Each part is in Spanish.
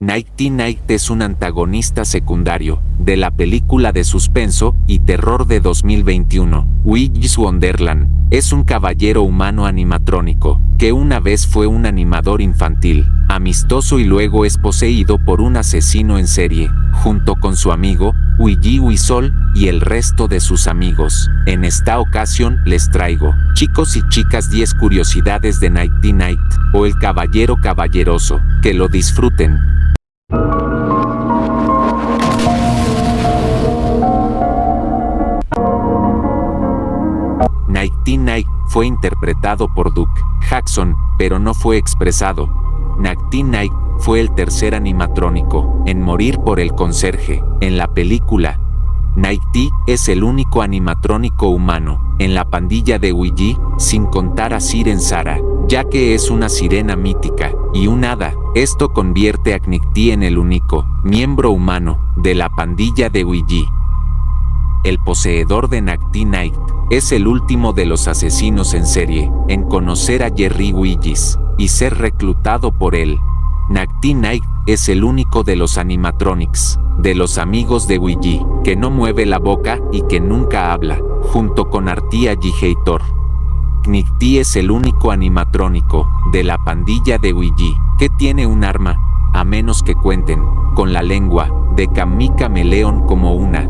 Nighty Night es un antagonista secundario de la película de suspenso y terror de 2021, Willy's Wonderland. Es un caballero humano animatrónico, que una vez fue un animador infantil, amistoso y luego es poseído por un asesino en serie, junto con su amigo, Luigi Wisol, y el resto de sus amigos. En esta ocasión les traigo, chicos y chicas 10 curiosidades de Nighty Night, o el caballero caballeroso, que lo disfruten. Nighty Night fue interpretado por Duke Jackson, pero no fue expresado. Night fue el tercer animatrónico en morir por el conserje. En la película, Nighty es el único animatrónico humano en la pandilla de Ouija, sin contar a Siren Sara, ya que es una sirena mítica y un hada. Esto convierte a Nighty en el único miembro humano de la pandilla de Ouija. El poseedor de Nighty Night es el último de los asesinos en serie en conocer a Jerry Willis y ser reclutado por él. Nighty Night es el único de los animatronics, de los amigos de Ouija, que no mueve la boca y que nunca habla, junto con Artia Hator. Nighty es el único animatrónico de la pandilla de Ouija que tiene un arma, a menos que cuenten con la lengua de Kamika Meleon como una.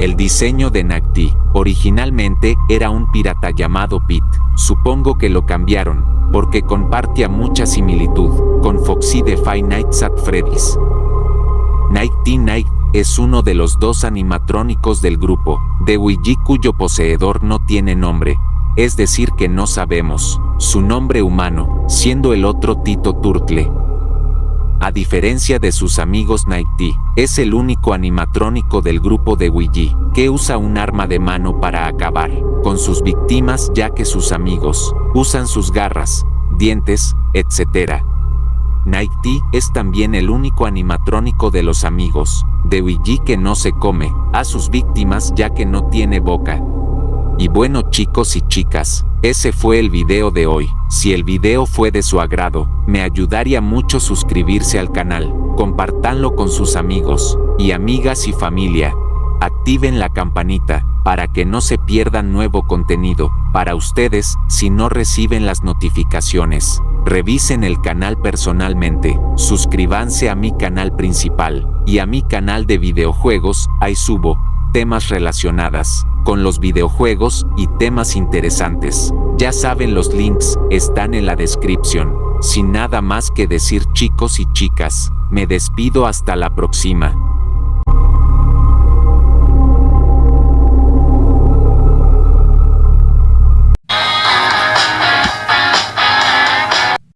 El diseño de Nacti originalmente era un pirata llamado Pete. Supongo que lo cambiaron, porque compartía mucha similitud con Foxy de Five Nights at Freddy's. Nighty Night es uno de los dos animatrónicos del grupo, de Ouija cuyo poseedor no tiene nombre, es decir que no sabemos su nombre humano, siendo el otro Tito Turtle, a diferencia de sus amigos Nighty, es el único animatrónico del grupo de Ouija que usa un arma de mano para acabar con sus víctimas ya que sus amigos usan sus garras, dientes, etc. Nighty es también el único animatrónico de los amigos de Ouija que no se come a sus víctimas ya que no tiene boca. Y bueno chicos y chicas, ese fue el video de hoy. Si el video fue de su agrado, me ayudaría mucho suscribirse al canal, compartanlo con sus amigos y amigas y familia. Activen la campanita para que no se pierdan nuevo contenido para ustedes si no reciben las notificaciones. Revisen el canal personalmente, suscríbanse a mi canal principal y a mi canal de videojuegos, ahí subo temas relacionadas con los videojuegos y temas interesantes. Ya saben los links están en la descripción. Sin nada más que decir chicos y chicas, me despido hasta la próxima.